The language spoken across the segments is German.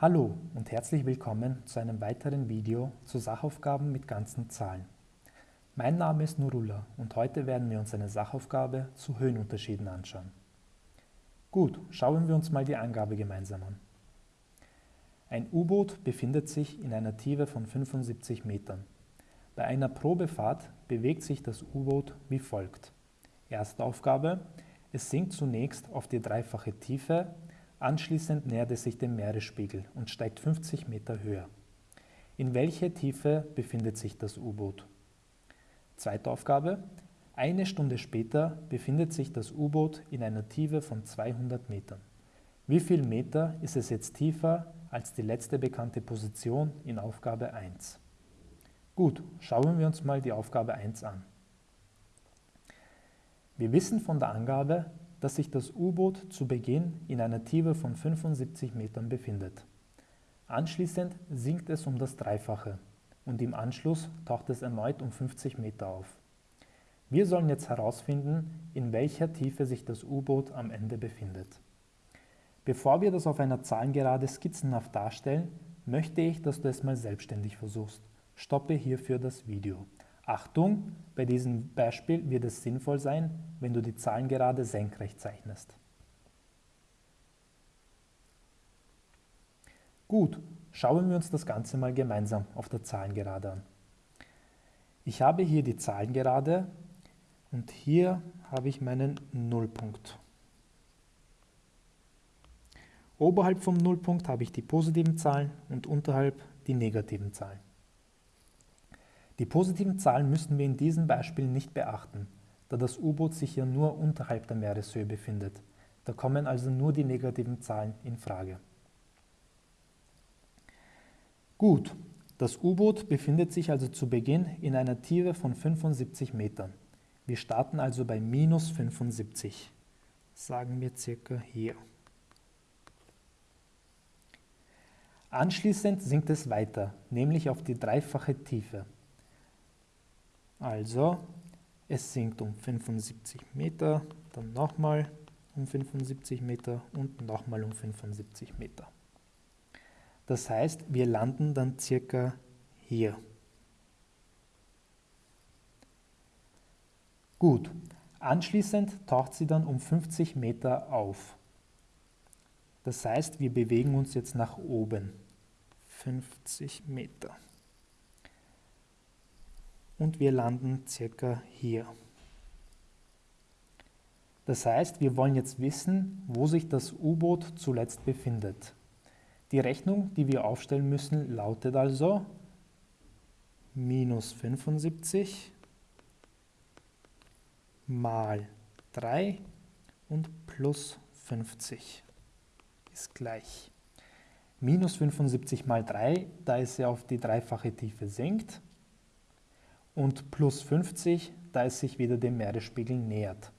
Hallo und herzlich willkommen zu einem weiteren Video zu Sachaufgaben mit ganzen Zahlen. Mein Name ist Nurullah und heute werden wir uns eine Sachaufgabe zu Höhenunterschieden anschauen. Gut, schauen wir uns mal die Angabe gemeinsam an. Ein U-Boot befindet sich in einer Tiefe von 75 Metern. Bei einer Probefahrt bewegt sich das U-Boot wie folgt. Erste Aufgabe, es sinkt zunächst auf die dreifache Tiefe, anschließend nähert es sich dem Meeresspiegel und steigt 50 Meter höher. In welcher Tiefe befindet sich das U-Boot? Zweite Aufgabe, eine Stunde später befindet sich das U-Boot in einer Tiefe von 200 Metern. Wie viel Meter ist es jetzt tiefer als die letzte bekannte Position in Aufgabe 1? Gut, schauen wir uns mal die Aufgabe 1 an. Wir wissen von der Angabe, dass sich das U-Boot zu Beginn in einer Tiefe von 75 Metern befindet. Anschließend sinkt es um das Dreifache und im Anschluss taucht es erneut um 50 Meter auf. Wir sollen jetzt herausfinden, in welcher Tiefe sich das U-Boot am Ende befindet. Bevor wir das auf einer Zahlengerade skizzenhaft darstellen, möchte ich, dass du es mal selbstständig versuchst. Stoppe hierfür das Video. Achtung, bei diesem Beispiel wird es sinnvoll sein, wenn du die Zahlen gerade senkrecht zeichnest. Gut, schauen wir uns das Ganze mal gemeinsam auf der Zahlengerade an. Ich habe hier die Zahlengerade und hier habe ich meinen Nullpunkt. Oberhalb vom Nullpunkt habe ich die positiven Zahlen und unterhalb die negativen Zahlen. Die positiven Zahlen müssen wir in diesem Beispiel nicht beachten, da das U-Boot sich ja nur unterhalb der Meereshöhe befindet. Da kommen also nur die negativen Zahlen in Frage. Gut, das U-Boot befindet sich also zu Beginn in einer Tiefe von 75 Metern. Wir starten also bei minus 75. Sagen wir circa hier. Anschließend sinkt es weiter, nämlich auf die dreifache Tiefe. Also, es sinkt um 75 Meter, dann nochmal um 75 Meter und nochmal um 75 Meter. Das heißt, wir landen dann circa hier. Gut, anschließend taucht sie dann um 50 Meter auf. Das heißt, wir bewegen uns jetzt nach oben. 50 Meter und wir landen circa hier. Das heißt, wir wollen jetzt wissen, wo sich das U-Boot zuletzt befindet. Die Rechnung, die wir aufstellen müssen, lautet also minus 75 mal 3 und plus 50 ist gleich. Minus 75 mal 3, da es ja auf die dreifache Tiefe sinkt, und plus 50, da es sich wieder dem Meeresspiegel nähert.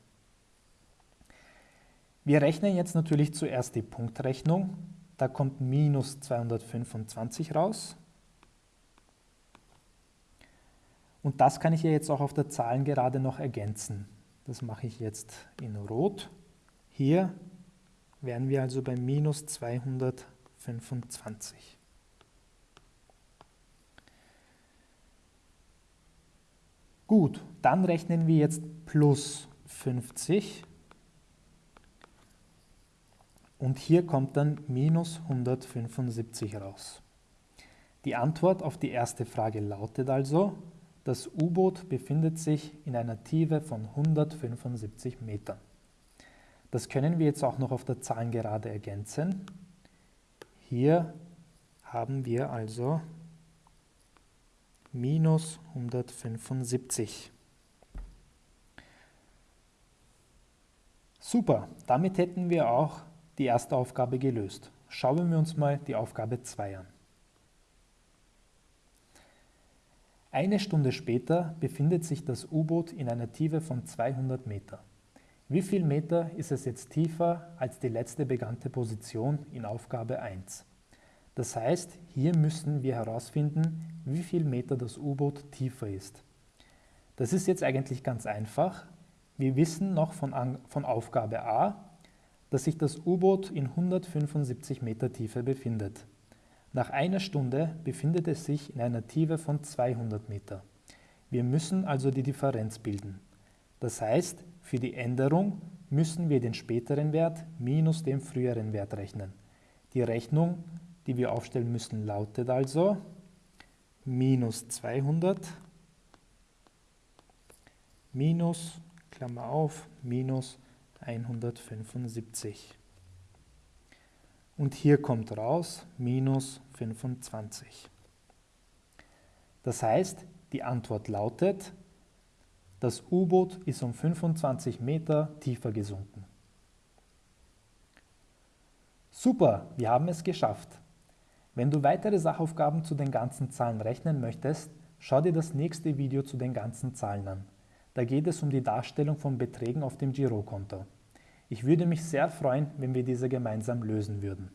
Wir rechnen jetzt natürlich zuerst die Punktrechnung. Da kommt minus 225 raus. Und das kann ich ja jetzt auch auf der Zahlengerade noch ergänzen. Das mache ich jetzt in Rot. Hier wären wir also bei minus 225. Gut, dann rechnen wir jetzt plus 50 und hier kommt dann minus 175 raus. Die Antwort auf die erste Frage lautet also, das U-Boot befindet sich in einer Tiefe von 175 Metern. Das können wir jetzt auch noch auf der Zahlengerade ergänzen. Hier haben wir also minus 175. Super, damit hätten wir auch die erste Aufgabe gelöst. Schauen wir uns mal die Aufgabe 2 an. Eine Stunde später befindet sich das U-Boot in einer Tiefe von 200 Meter. Wie viel Meter ist es jetzt tiefer als die letzte bekannte Position in Aufgabe 1? Das heißt, hier müssen wir herausfinden, wie viel Meter das U-Boot tiefer ist. Das ist jetzt eigentlich ganz einfach. Wir wissen noch von, von Aufgabe A, dass sich das U-Boot in 175 Meter Tiefe befindet. Nach einer Stunde befindet es sich in einer Tiefe von 200 Meter. Wir müssen also die Differenz bilden. Das heißt, für die Änderung müssen wir den späteren Wert minus dem früheren Wert rechnen. Die Rechnung, die wir aufstellen müssen, lautet also minus 200 minus, Klammer auf, minus 175. Und hier kommt raus minus 25. Das heißt, die Antwort lautet, das U-Boot ist um 25 Meter tiefer gesunken. Super, wir haben es geschafft. Wenn du weitere Sachaufgaben zu den ganzen Zahlen rechnen möchtest, schau dir das nächste Video zu den ganzen Zahlen an. Da geht es um die Darstellung von Beträgen auf dem Girokonto. Ich würde mich sehr freuen, wenn wir diese gemeinsam lösen würden.